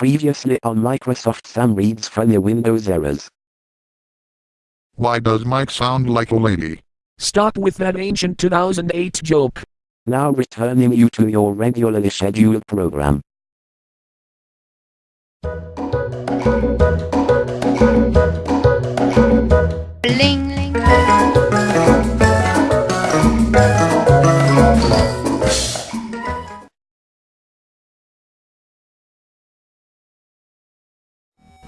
Previously on Microsoft Sam reads funny Windows errors. Why does Mike sound like a lady? Stop with that ancient 2008 joke. Now returning you to your regularly scheduled program.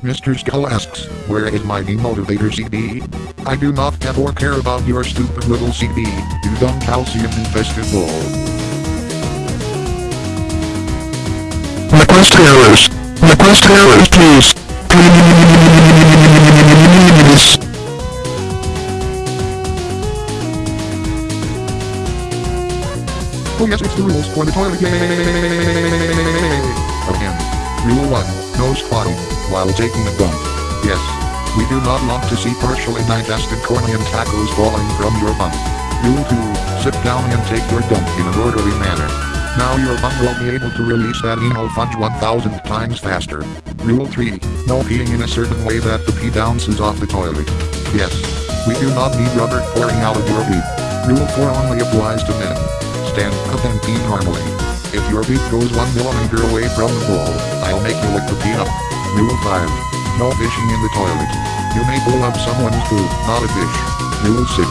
Mr. Skull asks, where is my demotivator CD? I do not have or care about your stupid little CD, you dumb calcium-infested bull. Request errors. Request errors, please. Please. Oh yes, it's the rules for the toilet. Yay! Again. Rule 1. No squatting while taking a dump. Yes. We do not want to see partially digested corny and tacos falling from your bum. Rule 2. Sit down and take your dump in an orderly manner. Now your bum will be able to release that anal fudge 1000 times faster. Rule 3. No peeing in a certain way that the pee bounces off the toilet. Yes. We do not need rubber pouring out of your pee. Rule 4 only applies to men. Stand up and pee normally. If your beep goes 1 millimeter away from the bowl, I'll make you lick the pee up. Rule 5. No fishing in the toilet. You may pull up someone's poo, not a fish. Rule 6.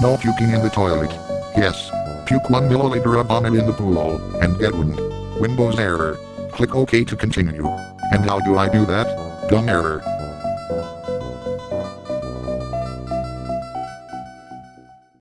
No puking in the toilet. Yes. Puke 1 milliliter of vomit in the pool, and get wind. Windows error. Click OK to continue. And how do I do that? Dumb error.